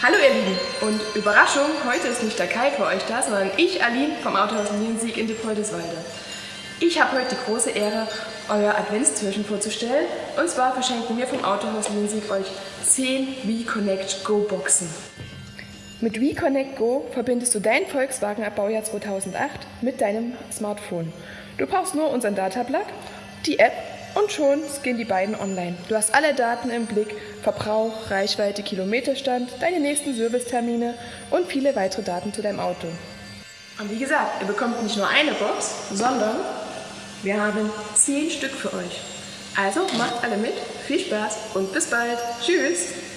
Hallo ihr Lieben und Überraschung, heute ist nicht der Kai für euch da, sondern ich, Aline vom Autohaus Niensieg in Depoldeswalde. Ich habe heute die große Ehre, euer Adventstürchen vorzustellen und zwar verschenken wir vom Autohaus Niensieg euch 10 WeConnect Go Boxen. Mit WeConnect Go verbindest du dein Volkswagen ab Baujahr 2008 mit deinem Smartphone. Du brauchst nur unseren Datablatt, die App und schon gehen die beiden online. Du hast alle Daten im Blick, Verbrauch, Reichweite, Kilometerstand, deine nächsten Servicetermine und viele weitere Daten zu deinem Auto. Und wie gesagt, ihr bekommt nicht nur eine Box, sondern wir haben 10 Stück für euch. Also macht alle mit, viel Spaß und bis bald. Tschüss!